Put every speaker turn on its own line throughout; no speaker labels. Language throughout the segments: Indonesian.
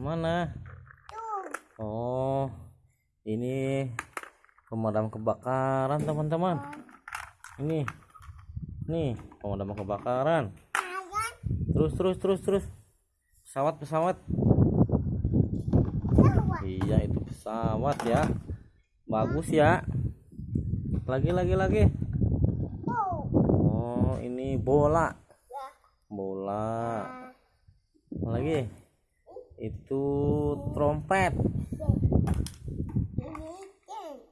Mana? Oh, ini pemadam kebakaran teman-teman. Ini, nih pemadam kebakaran. Terus terus terus terus. Pesawat pesawat. Iya itu pesawat ya. Bagus ya. Lagi lagi lagi.
Oh.
Ini bola. Bola. Lagi. Itu trompet.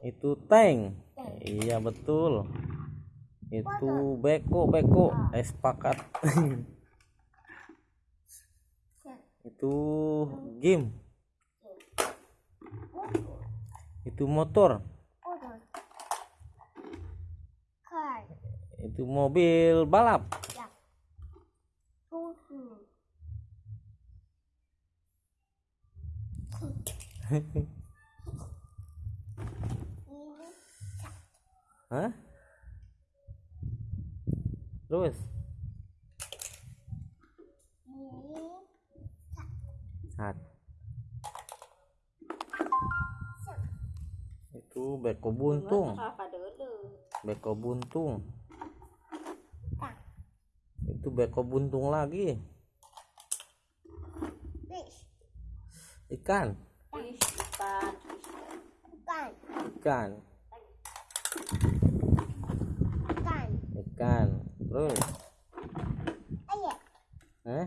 Itu tank. Iya betul. Itu beko beko. Eh sepakat. itu game. Itu motor. Itu mobil balap.
Ya. Tuh. Ini
Hah? Terus Sat. Itu beko buntung. Beko buntung. Itu beko buntung lagi.
Fish.
Ikan.
Bukan.
Ikan.
Bukan.
Ikan. Terus
Ayat.
eh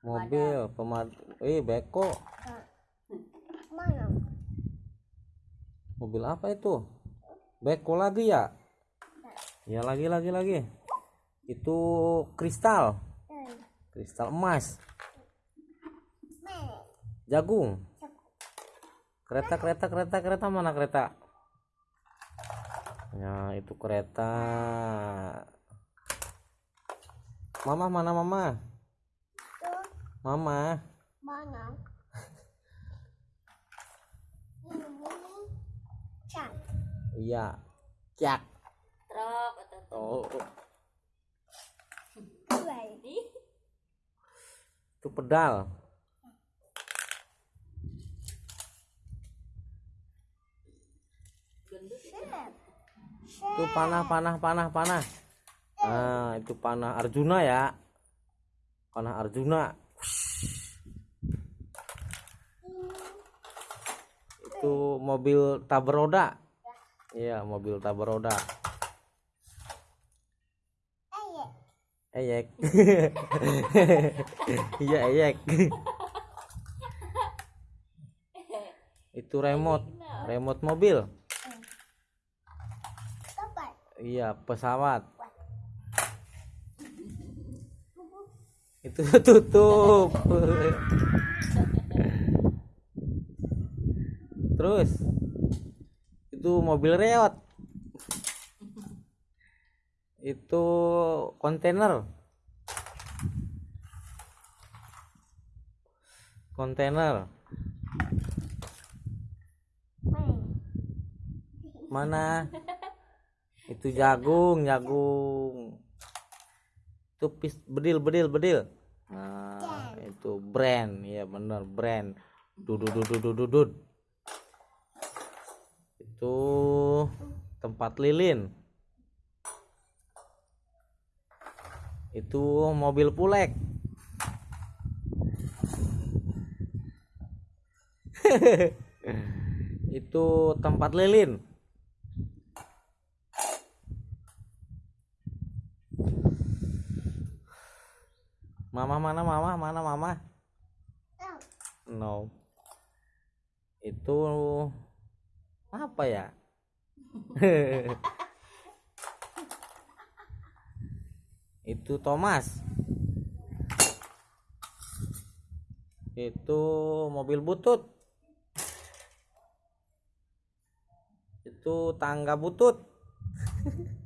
mobil pemad eh beko
Mana?
mobil apa itu beko lagi ya ya lagi lagi lagi itu kristal
Hmm.
kristal emas jagung kereta kereta kereta kereta mana kereta? Ya itu kereta. Mama mana mama? Mama.
Mana? Cat.
iya. Cak.
Truk atau
oh. Itu pedal itu panah panah panah panah. Nah itu panah Arjuna ya. Panah Arjuna. Itu mobil tabrak roda iya mobil tabrak roda
Ayat.
eyek. Iya eyek. Itu remote. Remote mobil. Iya pesawat. Itu tutup. Terus itu mobil reot. Itu kontainer. Kontainer.
Mana?
Itu jagung jagung. Itu pis bedil bedil bedil. Nah itu brand. Ya bener brand. Dudut itu tempat lilin. Itu mobil pulek. Itu tempat lilin mama mana mama? Mana mama? No. Itu apa ya? Itu Thomas. Itu mobil butut. Itu tangga butut